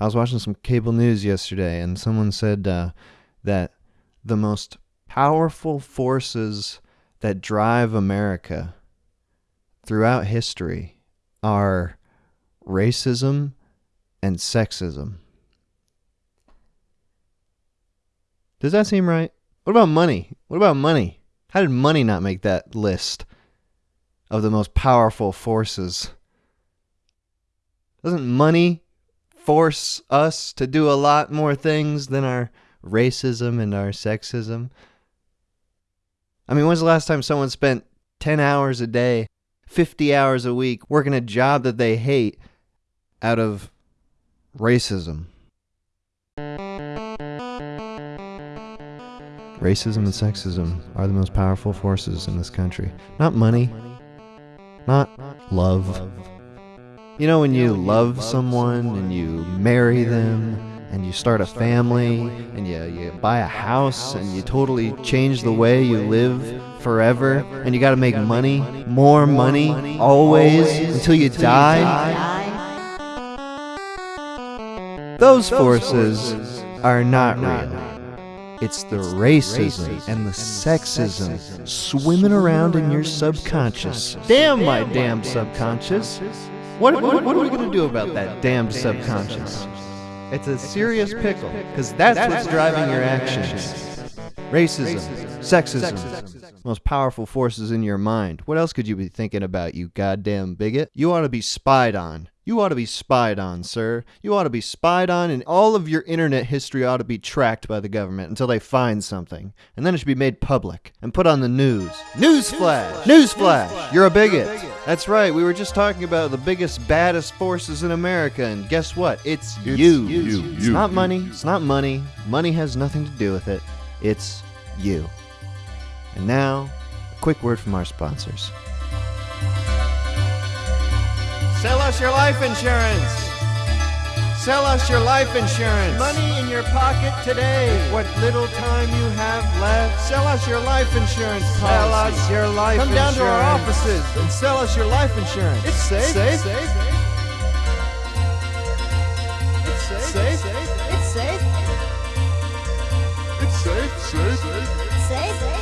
I was watching some cable news yesterday, and someone said uh, that the most powerful forces that drive America throughout history are racism and sexism. Does that seem right? What about money? What about money? How did money not make that list of the most powerful forces? Doesn't money force us to do a lot more things than our racism and our sexism? I mean, when's the last time someone spent 10 hours a day, 50 hours a week working a job that they hate out of racism? Racism and sexism are the most powerful forces in this country. Not money, not love. You know, when you love someone and you marry them and you start a family and you, you buy a house and you totally change the way you live forever and you got to make money, more money, always until you die. Those forces are not real. It's the racism and the sexism swimming around in your subconscious. Damn my damn subconscious. What, what, what are we going to do about that damned subconscious? It's a serious pickle, because that's what's driving your actions. Racism, sexism, most powerful forces in your mind. What else could you be thinking about, you goddamn bigot? You ought to be spied on. You ought to be spied on, sir. You ought to be spied on, and all of your internet history ought to be tracked by the government until they find something. And then it should be made public and put on the news. Newsflash! Newsflash! You're a bigot. That's right, we were just talking about the biggest, baddest forces in America, and guess what? It's, It's you. you, It's you, not you. money. It's not money. Money has nothing to do with it. It's you. And now, a quick word from our sponsors. Sell us your life insurance. Sell us your life insurance. Money in your pocket today. What little time you have left. Sell us your life insurance policy. Sell us your life Come down to our offices and sell us your life insurance. It's safe. Safe. safe. It's safe. Safe. It's safe. It's safe, safe. Safe.